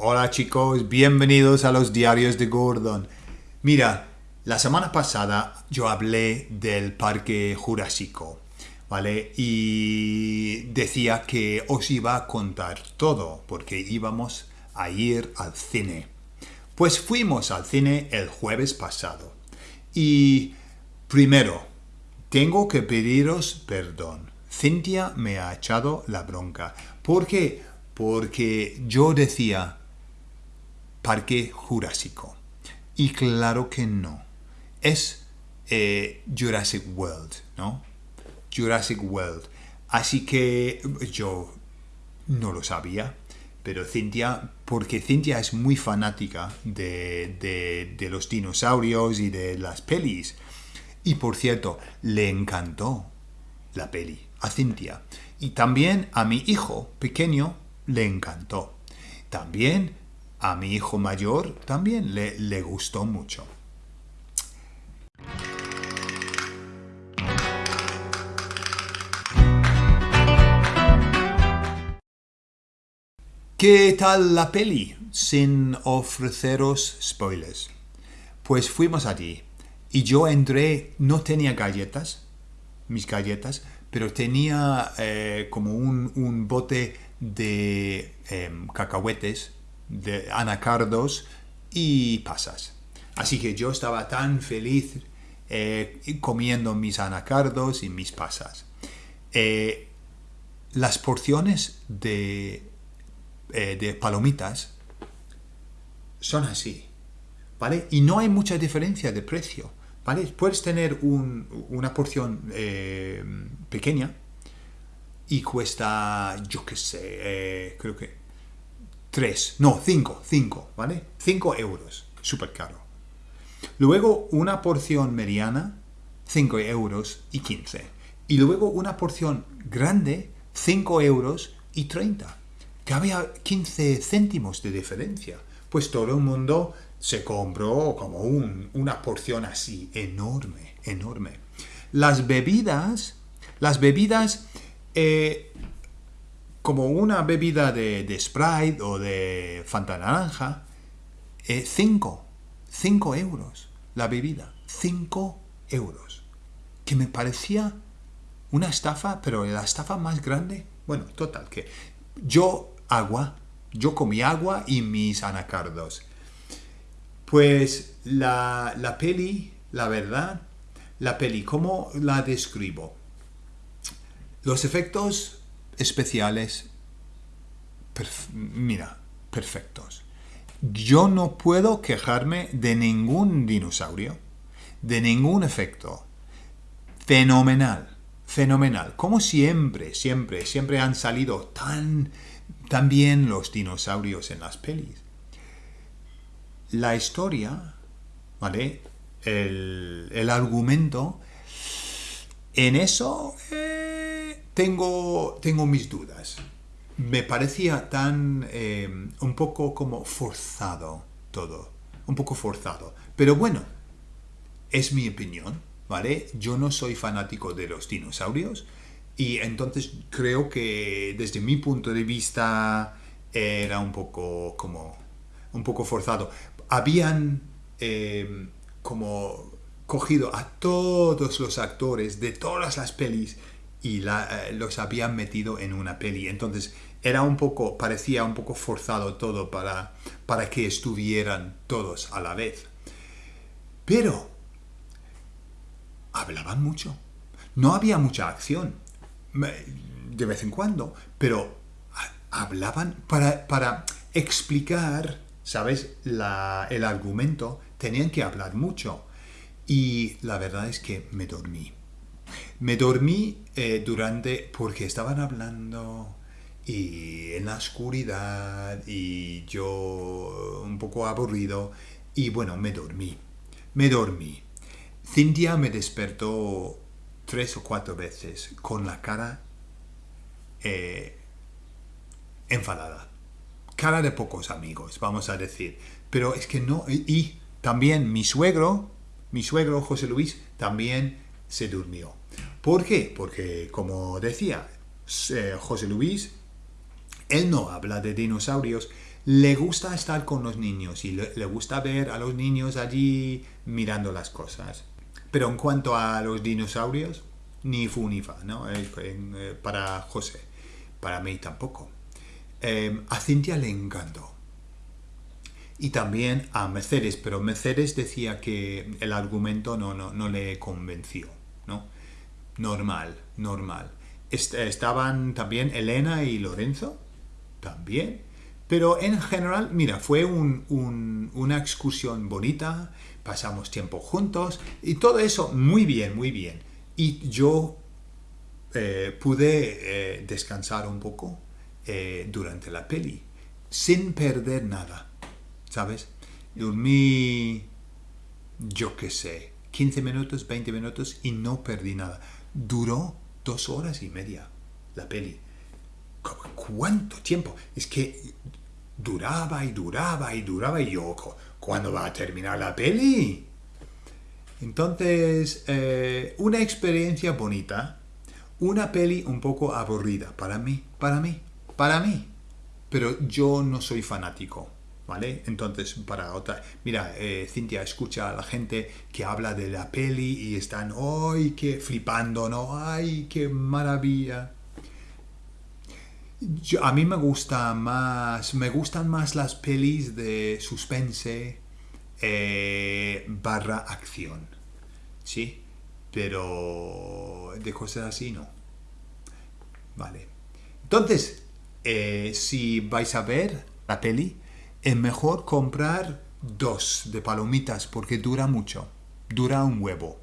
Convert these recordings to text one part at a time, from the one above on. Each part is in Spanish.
Hola chicos, bienvenidos a los diarios de Gordon. Mira, la semana pasada yo hablé del parque jurásico, ¿vale? Y decía que os iba a contar todo, porque íbamos a ir al cine. Pues fuimos al cine el jueves pasado. Y primero, tengo que pediros perdón. Cintia me ha echado la bronca. ¿Por qué? Porque yo decía Parque Jurásico. Y claro que no. Es eh, Jurassic World, ¿no? Jurassic World. Así que yo no lo sabía, pero Cintia, porque Cintia es muy fanática de, de los dinosaurios y de las pelis. Y por cierto, le encantó la peli a Cintia. Y también a mi hijo pequeño le encantó. También a mi hijo mayor también le, le gustó mucho. ¿Qué tal la peli? Sin ofreceros spoilers. Pues fuimos allí y yo entré, no tenía galletas, mis galletas, pero tenía eh, como un, bote de em, cacahuetes de anacardos y pasas. Así que yo estaba tan feliz eh, comiendo mis anacardos y mis pasas. Eh, las porciones de, eh, de, palomitas son así, ¿vale? Y no hay mucha diferencia de precio, ¿vale? Puedes tener una porción pequeña y cuesta, yo qué sé, creo que 3, no, 5, 5, ¿vale? 5 euros, súper caro. Luego una porción mediana, 5 euros y 15. Y luego una porción grande, 5 euros y 30. Que había 15 céntimos de diferencia. Pues todo el mundo se compró como una porción así, enorme, enorme. Las bebidas, las bebidas eh, como una bebida de, Sprite o de Fanta Naranja, 5, eh, 5 euros la bebida, 5 euros. Que me parecía una estafa, pero la estafa más grande, bueno, total, que yo agua, yo comí agua y mis anacardos. Pues la, la peli, la verdad, la peli, ¿cómo la describo? Los efectos especiales, mira, perfectos. Yo no puedo quejarme de ningún dinosaurio, de ningún efecto. Fenomenal, fenomenal. Como siempre, siempre, siempre han salido tan, tan bien los dinosaurios en las pelis. La historia, ¿vale? El, el argumento, en eso... Eh, tengo, tengo mis dudas. Me parecía tan eh, un poco como forzado todo, un poco forzado. Pero bueno, es mi opinión, ¿vale? Yo no soy fanático de los dinosaurios y entonces creo que desde mi punto de vista era un poco como un poco forzado. Habían eh, como cogido a todos los actores de todas las pelis y eh, los habían metido en una peli. Entonces era un poco, parecía un poco forzado todo para, para que estuvieran todos a la vez. Pero hablaban mucho. No había mucha acción de vez en cuando, pero hablaban para, para explicar, ¿sabes? La, el argumento, tenían que hablar mucho. Y la verdad es que me dormí. Me dormí eh, durante, porque estaban hablando y en la oscuridad y yo un poco aburrido y bueno, me dormí. Me dormí. Cintia me despertó tres o cuatro veces con la cara eh, enfadada. Cara de pocos amigos, vamos a decir. Pero es que no... Y también mi suegro, mi suegro José Luis, también se durmió. ¿Por qué? Porque, como decía eh, José Luis, él no habla de dinosaurios, le gusta estar con los niños y le, gusta ver a los niños allí mirando las cosas. Pero en cuanto a los dinosaurios, ni fu ni fa, ¿no? Eh, eh, para José. Para mí tampoco. Eh, a Cintia le encantó. Y también a Mercedes, pero Mercedes decía que el argumento no, no, no le convenció, ¿no? Normal, normal. Est- estaban también Elena y Lorenzo, también. Pero en general, mira, fue un- un- una excursión bonita, pasamos tiempo juntos y todo eso muy bien, muy bien. Y yo eh, pude eh, descansar un poco eh, durante la peli, sin perder nada, ¿sabes? Dormí, yo qué sé, 15 minutos, 20 minutos y no perdí nada. Duró dos horas y media la peli. ¿Cu- ¿Cuánto tiempo? Es que duraba y duraba y duraba y yo, "¿Cu- ¿cuándo va a terminar la peli? Entonces, eh, una experiencia bonita, una peli un poco aburrida para mí, para mí, para mí. Pero yo no soy fanático, ¿vale? Entonces, para otra... Mira, eh, Cintia escucha a la gente que habla de la peli y están, ¡ay, qué flipando, ¿no? ¡Ay, qué maravilla! Yo- a mí me gusta más, me gustan más las pelis de suspense eh, barra acción, ¿sí? Pero de cosas así no. Vale. Entonces, eh, si vais a ver la peli, es mejor comprar dos de palomitas porque dura mucho. Dura un huevo.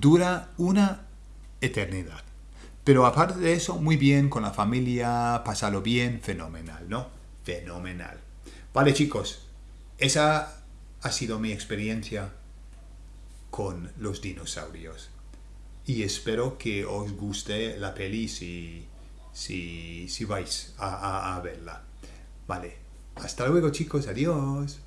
Dura una eternidad. Pero aparte de eso, muy bien con la familia, pasarlo bien, fenomenal, ¿no? Fenomenal. Vale, chicos, esa ha sido mi experiencia con los dinosaurios. Y espero que os guste la peli si, si, si vais a, a- a verla. Vale, hasta luego chicos, adiós.